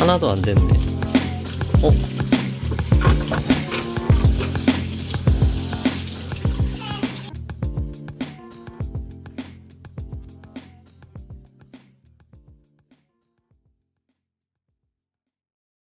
하나도 안 됐네 어?